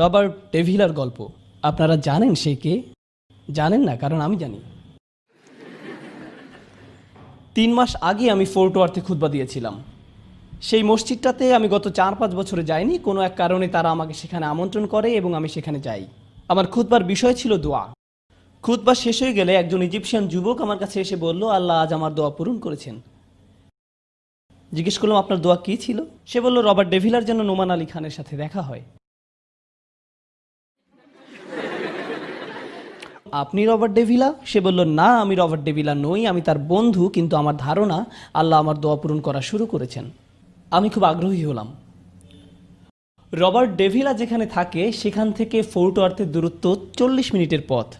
Robert ডেভিলার গল্প। আপনারা জানেন সে কে? জানেন না, কারণ আমি জানি। তিন মাস আগে আমি ফোর্ট ওয়ার্থে খুতবা দিয়েছিলাম। সেই মসজিদটাতে আমি গত চার পাঁচ বছরে যাইনি, কোনো এক কারণে তারা আমাকে সেখানে আমন্ত্রণ করে এবং আমি সেখানে যাই। আমার খুতবার বিষয় ছিল দোয়া। খুতবা শেষ হয়ে গেলে একজন ইজিপশিয়ান যুবক আমার কাছে এসে বলল, আল্লাহ আজ আমার দোয়া পূরণ করেছেন। জিজ্ঞেস করলাম, আপনার দোয়া কী ছিল? সে বলল, রবার্ট ডেভিলার যেন নোমান আলী খানের সাথে দেখা হয়। আপনি রবার্ট ডেভিলা সে বলল, না, আমি রবার্ট ডেভিলা নই, আমি তার বন্ধু, কিন্তু আমার ধারণা আল্লাহ আমার দোয়া পূরণ করা শুরু করেছেন। আমি খুব আগ্রহী হলাম। রবার্ট ডেভিলা যেখানে থাকে, সেখান থেকে ফোর্ট ওয়ার্থের দূরত্ব চল্লিশ মিনিটের পথ।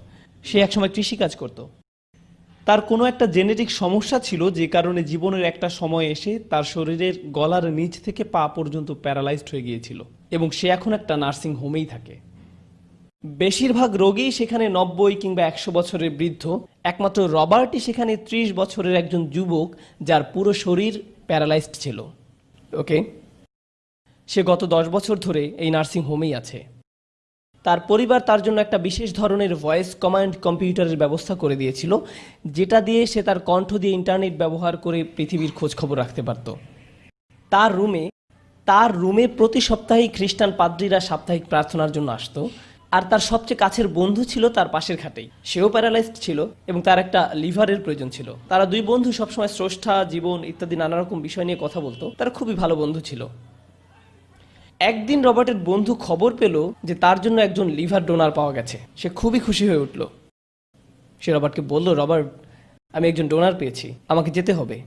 সে একসময় কৃষিকাজ করত। তার কোনো একটা জেনেটিক সমস্যা ছিল, যে কারণে জীবনের একটা সময় এসে তার শরীরের গলার নিচ থেকে পা পর্যন্ত প্যারালাইজড হয়ে গিয়েছিল এবং সে এখন একটা নার্সিং হোমেই থাকে। বেশিরভাগ রোগী সেখানে নব্বই কিংবা একশো বছরের বৃদ্ধ। একমাত্র রবার্টই সেখানে ত্রিশ বছরের একজন যুবক যার পুরো শরীর প্যারালাইজড ছিল। ওকে? সে গত দশ বছর ধরে এই নার্সিং হোমেই আছে। তার পরিবার তার জন্য একটা বিশেষ ধরনের ভয়েস কমান্ড কম্পিউটারের ব্যবস্থা করে দিয়েছিল, যেটা দিয়ে সে তার কণ্ঠ দিয়ে ইন্টারনেট ব্যবহার করে পৃথিবীর খোঁজ খবর রাখতে পারত। তার রুমে তার রুমে প্রতি সপ্তাহেই খ্রিস্টান পাদ্রীরা সাপ্তাহিক প্রার্থনার জন্য আসতো। আর তার সবচেয়ে কাছের বন্ধু ছিল তার পাশের খাটেই। সেও প্যারালাইজড ছিল এবং তার একটা লিভারের প্রয়োজন ছিল। তারা দুই বন্ধু সবসময় স্রষ্টা, জীবন ইত্যাদি নানা রকম বিষয় নিয়ে কথা বলতো। তারা খুবই ভালো বন্ধু ছিল। একদিন রবার্টের বন্ধু খবর পেল যে তার জন্য একজন লিভার ডোনার পাওয়া গেছে। সে খুবই খুশি হয়ে উঠল। সে রবার্টকে বলল, রবার্ট, আমি একজন ডোনার পেয়েছি। আমাকে যেতে হবে।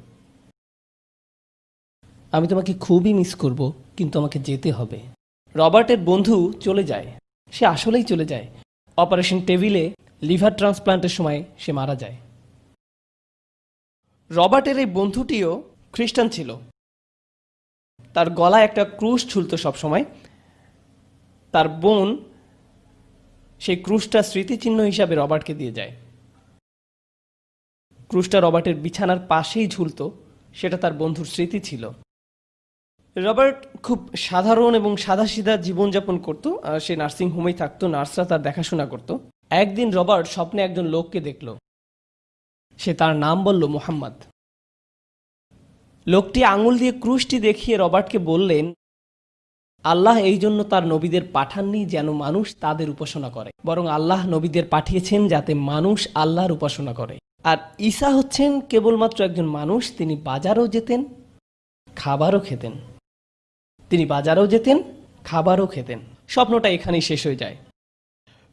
আমি তোমাকে খুবই মিস করব, কিন্তু আমাকে যেতে হবে। রবার্টের বন্ধু চলে যায়। সে আসলেই চলে যায়। অপারেশন টেবিলে লিভার ট্রান্সপ্লান্টের সময় সে মারা যায়। রবার্টের এই বন্ধুটিও খ্রিস্টান ছিল। তার গলায় একটা ক্রুশ ঝুলত সবসময়। তার বোন সেই ক্রুশটা স্মৃতিচিহ্ন হিসাবে রবার্টকে দিয়ে যায়। ক্রুশটা রবার্টের বিছানার পাশেই ঝুলত, সেটা তার বন্ধুর স্মৃতি ছিল। রবার্ট খুব সাধারণ এবং সাদাসিধা জীবনযাপন করত, আর সে নার্সিং হোমেই থাকতো, নার্সরা তার দেখাশোনা করত। একদিন রবার্ট স্বপ্নে একজন লোককে দেখল। সে তার নাম বলল মোহাম্মদ। লোকটি আঙুল দিয়ে ক্রুশটি দেখিয়ে রবার্টকে বললেন, আল্লাহ এই জন্য তার নবীদের পাঠাননি যেন মানুষ তাদের উপাসনা করে, বরং আল্লাহ নবীদের পাঠিয়েছেন যাতে মানুষ আল্লাহর উপাসনা করে। আর ঈসা হচ্ছেন কেবলমাত্র একজন মানুষ, তিনি বাজারও যেতেন, খাবারও খেতেন। তিনি বাজারেও যেতেন, খাবারও খেতেন। স্বপ্নটা এখানেই শেষ হয়ে যায়।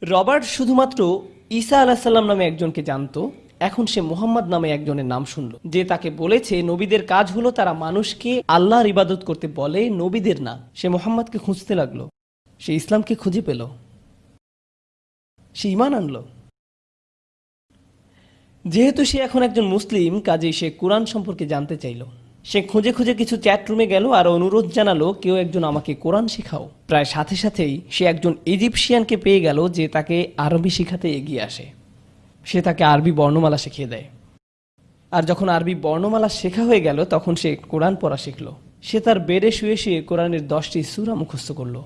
রবার্ট শুধুমাত্র ঈসা আলাহিসাল্লাম নামে একজনকে জানতো, এখন সে মোহাম্মদ নামে একজনের নাম শুনল। যে তাকে বলেছে, নবীদের কাজ হলো তারা মানুষকে আল্লাহর ইবাদত করতে বলে, নবীদের না। সে মোহাম্মদকে খুঁজতে লাগল। সে ইসলামকে খুঁজে পেল। সে ইমান আনলো। যেহেতু সে এখন একজন মুসলিম, কাজেই সে কোরআন সম্পর্কে জানতে চাইল। সে খুঁজে খুঁজে কিছু চ্যাট রুমে গেল আর অনুরোধ জানালো, কেউ একজন আমাকে কোরআন শেখাও। প্রায় সাথে সাথেই সে একজন ইজিপশিয়ানকে পেয়ে গেল যে তাকে আরবি শেখাতে এগিয়ে আসে। সে তাকে আরবি বর্ণমালা শিখিয়ে দেয়। আর যখন আরবি বর্ণমালা শেখা হয়ে গেল, তখন সে কোরআন পড়া শিখল। সে তার বেডে শুয়ে শুয়ে কোরআনের দশটি সুরা মুখস্থ করল।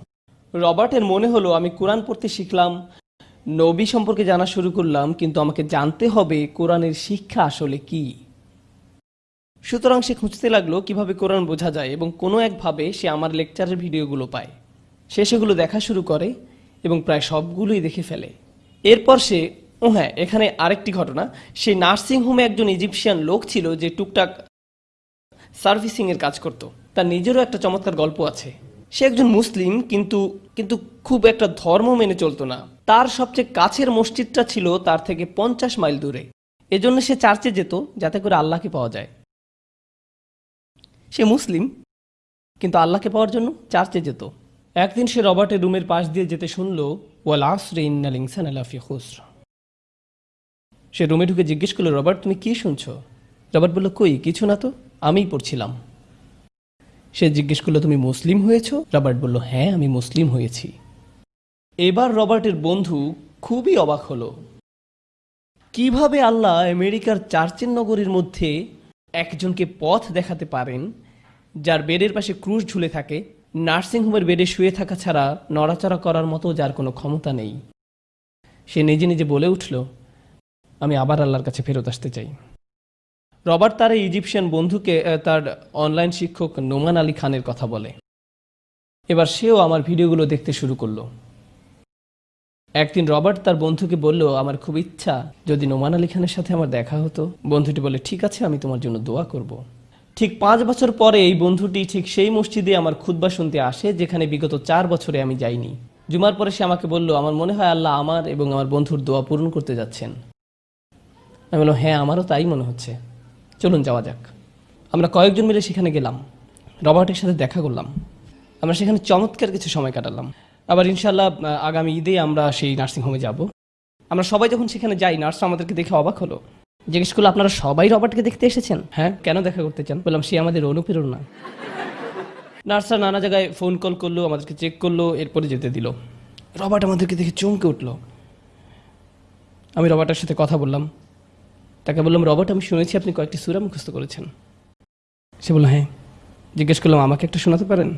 রবার্টের মনে হলো, আমি কোরআন পড়তে শিখলাম, নবী সম্পর্কে জানা শুরু করলাম, কিন্তু আমাকে জানতে হবে কোরআনের শিক্ষা আসলে কি? সুতরাং সে খুঁজতে লাগল কীভাবে কোরআন বোঝা যায় এবং কোনো একভাবে সে আমার লেকচারের ভিডিওগুলো পায়। সে সেগুলো দেখা শুরু করে এবং প্রায় সবগুলোই দেখে ফেলে। এরপর সে, ও হ্যাঁ এখানে আরেকটি ঘটনা। সেই নার্সিং হোমে একজন ইজিপশিয়ান লোক ছিল যে টুকটাক সার্ভিসিংয়ের কাজ করত। তার নিজেরও একটা চমৎকার গল্প আছে। সে একজন মুসলিম, কিন্তু কিন্তু খুব একটা ধর্ম মেনে চলতো না। তার সবচেয়ে কাছের মসজিদটা ছিল তার থেকে পঞ্চাশ মাইল দূরে। এজন্য সে চার্চে যেত যাতে করে আল্লাহকে পাওয়া যায়। সে মুসলিম, কিন্তু আল্লাহকে পাওয়ার জন্য চার্চে যেত। একদিন সে রবার্টের রুমের পাশ দিয়ে যেতে শুনল, ওয়াল আসরে ইন্নাল ইনসান আলাফি খুসর। সে রুমে ঢুকে জিজ্ঞেস করল, রবার্ট, তুমি কি শুনছ? রবার্ট বলল, কই, কিছু না তো, আমিই পড়ছিলাম। সে জিজ্ঞেস করল, তুমি মুসলিম হয়েছো? রবার্ট বলল হ্যাঁ আমি মুসলিম হয়েছি। এবার রবার্টের বন্ধু খুবই অবাক হলো। কীভাবে আল্লাহ আমেরিকার চার্চের নগরীর মধ্যে একজনকে পথ দেখাতে পারেন, যার বেডের পাশে ক্রুশ ঝুলে থাকে, নার্সিংহোমের বেডে শুয়ে থাকা ছাড়া নড়াচড়া করার মতো যার কোনো ক্ষমতা নেই। সে নিজে নিজে বলে উঠল, আমি আবার আল্লাহর কাছে ফেরত আসতে চাই। রবার্ট তার এই ইজিপশিয়ান বন্ধুকে তার অনলাইন শিক্ষক নোমান আলী খানের কথা বলে। এবার সেও আমার ভিডিওগুলো দেখতে শুরু করল। একদিন রবার্ট তার বন্ধুকে বলল, আমার খুব ইচ্ছা যদি নোমান আলী খানের সাথে আমার দেখা হতো। বন্ধুটি বলে ঠিক আছে, আমি তোমার জন্য দোয়া করব। ঠিক পাঁচ বছর পরে এই বন্ধুটি ঠিক সেই মসজিদে আমার খুতবা শুনতে আসে, যেখানে বিগত চার বছরে আমি যাইনি। জুমার পরে সে আমাকে বলল, আমার মনে হয় আল্লাহ আমার এবং আমার বন্ধুর দোয়া পূরণ করতে যাচ্ছেন। আমি বললাম হ্যাঁ আমারও তাই মনে হচ্ছে। চলুন যাওয়া যাক। আমরা কয়েকজন মিলে সেখানে গেলাম। রবার্টের সাথে দেখা করলাম। আমরা সেখানে চমৎকার কিছু সময় কাটালাম। আবার ইনশাল্লাহ আগামী ঈদে আমরা সেই নার্সিংহোমে যাব। আমরা সবাই যখন সেখানে যাই নার্স আমাদেরকে দেখে অবাক হলো। জিজ্ঞেস করল, আপনারা সবাই রবার্টকে দেখতে এসেছেন? হ্যাঁ কেন দেখা করতে চান? বললাম, সে আমাদের অনুপ্রেরণা। নার্সরা নানা জায়গায় ফোন কল করল, আমাদেরকে চেক করল, এরপরে যেতে দিল। রবার্ট আমাদেরকে দেখে চমকে উঠল। আমি রবার্টের সাথে কথা বললাম। তাকে বললাম, রবার্ট, আমি শুনেছি আপনি কয়েকটি সুরা মুখস্থ করেছেন। সে বলল হ্যাঁ। জিজ্ঞেস করলাম, আমাকে একটা শোনাতে পারেন?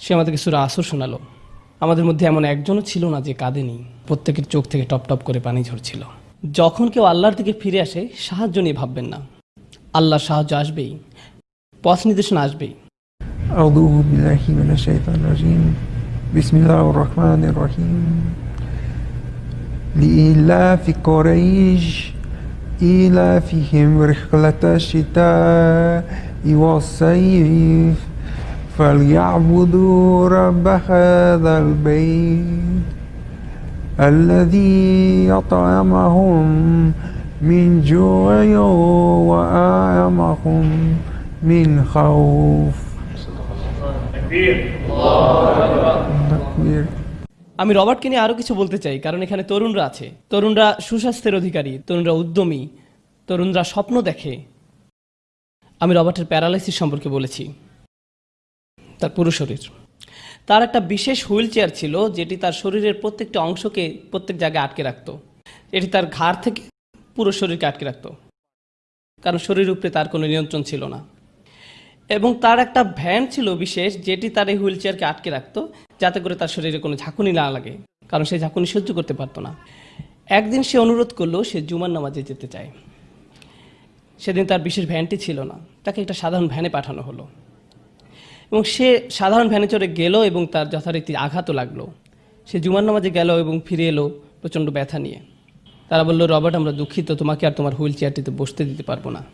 সে আমাদেরকে সুরা আসর শোনালো। আমাদের মধ্যে এমন একজনও ছিল না যে কাঁদেনি প্রত্যেকের চোখ থেকে টপ টপ করে পানি ঝরছিল যখন কেউ আল্লাহর দিকে ফিরে আসে সাহায্য নিয়ে ভাববেন না আল্লাহর সাহায্য আসবেই পথ নির্দেশনা আসবেই أعوذ بالله من الشيطان الرجيم بسم الله الرحمن الرحيم لإلاف قريش إيلافهم رحلة الشتاء والصيف فليعبدوا رب هذا البيت الذي أطعمهم من جوع وآمهم من خوف تكبير আমি রবার্টকে নিয়ে আরও কিছু বলতে চাই কারণ এখানে তরুণরা আছে তরুণরা সুস্বাস্থ্যের অধিকারী তরুণরা উদ্যমী তরুণরা স্বপ্ন দেখে আমি রবার্টের প্যারালাইসিস সম্পর্কে বলেছি তার পুরো শরীর। তার একটা বিশেষ হুইল চেয়ার ছিল, যেটি তার শরীরের প্রত্যেকটা অংশকে প্রত্যেক জায়গায় আটকে রাখতো। এটি তার ঘাড় থেকে পুরো শরীরকে আটকে রাখতো। কারণ শরীরের উপরে তার কোনো নিয়ন্ত্রণ ছিল না। এবং তার একটা ভ্যান ছিল বিশেষ, যেটি তার এই হুইল চেয়ারকে আটকে রাখতো, যাতে করে তার শরীরে কোনো ঝাঁকুনি না লাগে, কারণ সে ঝাঁকুনি সহ্য করতে পারতো না। একদিন সে অনুরোধ করল, সে জুমার নামাজে যেতে চায়। সেদিন তার বিশেষ ভ্যানটি ছিল না, তাকে একটা সাধারণ ভ্যানে পাঠানো হলো। এবং সে সাধারণ ভ্যানে চড়ে গেল এবং তার যথারীতি আঘাতও লাগল। সে জুমার নামাজে গেল এবং ফিরে এলো প্রচণ্ড ব্যথা নিয়ে। তারা বলল, রবার্ট, আমরা দুঃখিত, তোমাকে আর তোমার হুইল চেয়ারটিতে বসতে দিতে পারব না।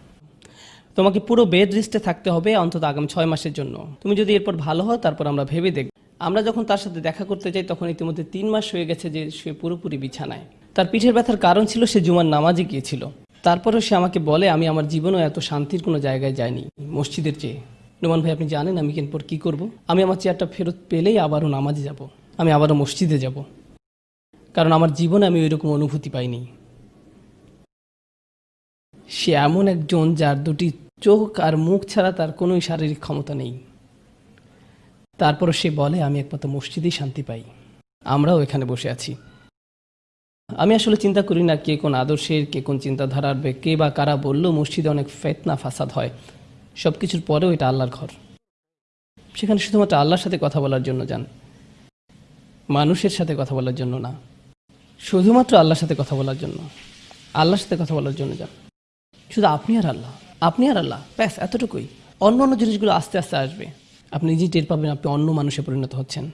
তোমাকে পুরো বেড রেস্টে থাকতে হবে অন্তত আগামী ছয় মাসের জন্য। তুমি যদি এরপর ভালো হও, তারপর আমরা ভেবে দেখব। আমরা যখন তার সাথে দেখা করতে যাই, তখন ইতিমধ্যে তিন মাস হয়ে গেছে যে সে পুরোপুরি বিছানায়। তার পিঠের ব্যথার কারণ ছিল সে জুমার নামাজে গিয়েছিল। তারপরেও সে আমাকে বলে, আমি আমার জীবনেও এত শান্তির কোনো জায়গায় যাইনি, মসজিদের চেয়ে। নোমান ভাই, আপনি জানেন আমি এরপর কি করব? আমি আমার চেয়ারটা ফেরত পেলেই আবারও নামাজে যাব। আমি আবারও মসজিদে যাব। কারণ আমার জীবনে আমি ওইরকম অনুভূতি পাইনি। সে এমন একজন যার দুটি চোখ আর মুখ ছাড়া তার কোনোই শারীরিক ক্ষমতা নেই। তারপর সে বলে, আমি একমাত্র মসজিদেই শান্তি পাই। আমরাও এখানে বসে আছি। আমি আসলে চিন্তা করি না কে কোন আদর্শের, কে কোন চিন্তাধারার কে বা কারা বলল মসজিদে অনেক ফেতনা, ফাসাদ হয়। সব কিছুর পরেও এটা আল্লাহর ঘর। সেখানে শুধুমাত্র আল্লাহর সাথে কথা বলার জন্য যান। মানুষের সাথে কথা বলার জন্য না। শুধুমাত্র আল্লাহর সাথে কথা বলার জন্য। আল্লাহর সাথে কথা বলার জন্য যান। শুধু আপনি আর আল্লাহ, আপনি আর আল্লাহ, ব্যাস, এতটুকুই। অন্য অন্য জিনিসগুলো আস্তে আস্তে আসবে। আপনি নিজেই টের পাবেন আপনি অন্য মানুষে পরিণত হচ্ছেন।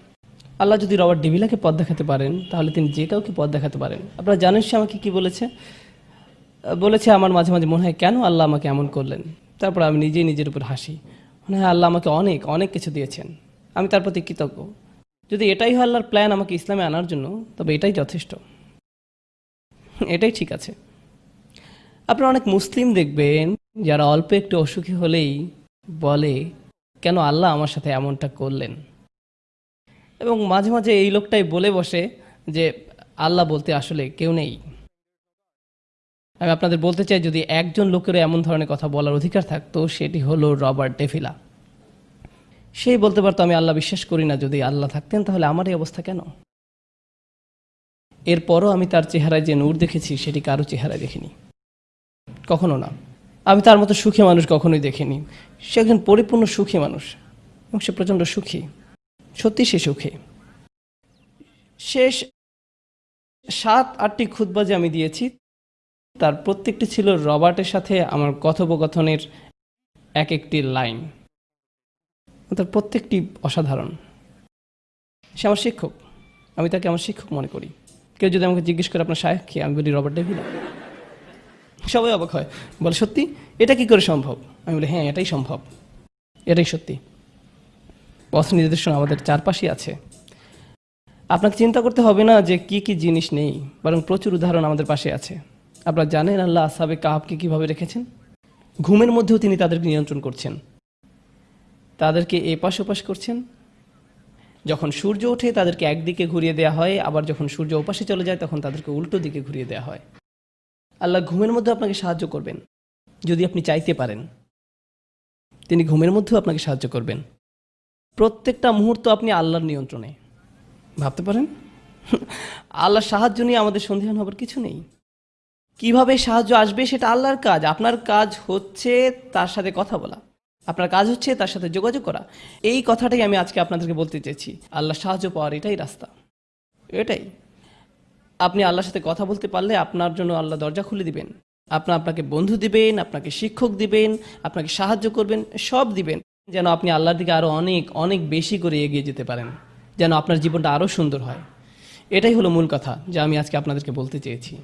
আল্লাহ যদি রবার্ট ডেভিলাকে পথ দেখাতে পারেন, তাহলে তিনি যে কাউকে পথ দেখাতে পারেন। আপনারা জানেন সে আমাকে কি বলেছে? বলেছে, আমার মাঝে মাঝে মনে হয় কেন আল্লাহ আমাকে এমন করলেন? তারপর আমি নিজেই নিজের উপর হাসি। মনে হয় আল্লাহ আমাকে অনেক অনেক কিছু দিয়েছেন। আমি তার প্রতি কৃতজ্ঞ। যদি এটাই হয় আল্লাহর প্ল্যান আমাকে ইসলামে আনার জন্য, তবে এটাই যথেষ্ট। এটাই ঠিক আছে। আপনারা অনেক মুসলিম দেখবেন, যারা অল্প একটু অসুখী হলেই বলে, কেন আল্লাহ আমার সাথে এমনটা করলেন? এবং মাঝে মাঝে এই লোকটাই বলে বসে যে, আল্লাহ বলতে আসলে কেউ নেই। আমি আপনাদের বলতে চাই, যদি একজন লোকের এমন ধরনের কথা বলার অধিকার থাকতো, সেটি হলো রবার্ট ডেভিলা। সেই বলতে পারতো, আমি আল্লাহ বিশ্বাস করি না, যদি আল্লাহ থাকতেন, তাহলে আমার এই অবস্থা কেন? এরপরও আমি তার চেহারায় যে নূর দেখেছি, সেটি কারও চেহারায় দেখিনি। কখনো না। আমি তার মতো সুখী মানুষ কখনোই দেখিনি। সে একজন পরিপূর্ণ সুখী মানুষ, এবং সে প্রচণ্ড সুখী। সত্যি সে সুখী। শেষ সাত, আটটি যে আমি দিয়েছি তার প্রত্যেকটি ছিল রবার্টের সাথে আমার কথোপকথনের এক একটি লাইন। তার প্রত্যেকটি অসাধারণ। সে আমার শিক্ষক। আমি তাকে আমার শিক্ষক মনে করি। কেউ যদি আমাকে জিজ্ঞেস করে, আপনার সাহেব কি? আমি বলি, রবার্ট ডেভিলা। সবাই অবাক হয়। বলে, সত্যি? এটা কি করে সম্ভব? আমি বলি হ্যাঁ এটাই সম্ভব। এটাই সত্যি। পথ নির্দেশনা আমাদের চারপাশে আছে। আপনাকে চিন্তা করতে হবে না যে কি কি জিনিস নেই, বরং প্রচুর উদাহরণ আমাদের পাশে আছে। আপনারা জানেন আল্লাহ আসাবে কাহাবকে কীভাবে রেখেছেন? ঘুমের মধ্যেও তিনি তাদেরকে নিয়ন্ত্রণ করছেন। তাদেরকে এপাশ ওপাশ করছেন। যখন সূর্য ওঠে, তাদেরকে একদিকে ঘুরিয়ে দেওয়া হয়, আবার যখন সূর্য ওপাশে চলে যায়, তখন তাদেরকে উল্টো দিকে ঘুরিয়ে দেওয়া হয়। আল্লাহ ঘুমের মধ্যে আপনাকে সাহায্য করবেন, যদি আপনি চাইতে পারেন। তিনি ঘুমের মধ্যেও আপনাকে সাহায্য করবেন। প্রত্যেকটা মুহূর্ত আপনি আল্লাহর নিয়ন্ত্রণে। ভাবতে পারেন? আল্লাহর সাহায্য নিয়ে আমাদের সন্দেহান হবার কিছু নেই। কীভাবে সাহায্য আসবে সেটা আল্লাহর কাজ, আপনার কাজ হচ্ছে তার সাথে কথা বলা, আপনার কাজ হচ্ছে তার সাথে যোগাযোগ করা। এই কথাটাই আমি আজকে আপনাদেরকে বলতে চেয়েছি। আল্লাহ সাহায্য পাওয়ার এটাই রাস্তা। এটাই। আপনি আল্লাহর সাথে কথা বলতে পারলে আপনার জন্য আল্লাহ দরজা খুলে দিবেন। আপনার আপনাকে বন্ধু দিবেন, আপনাকে শিক্ষক দিবেন, আপনাকে সাহায্য করবেন, সব দিবেন, যেন আপনি আল্লাহর দিকে আরও অনেক অনেক বেশি করে এগিয়ে যেতে পারেন, যেন আপনার জীবনটা আরও সুন্দর হয়। এটাই হলো মূল কথা যা আমি আজকে আপনাদেরকে বলতে চেয়েছি।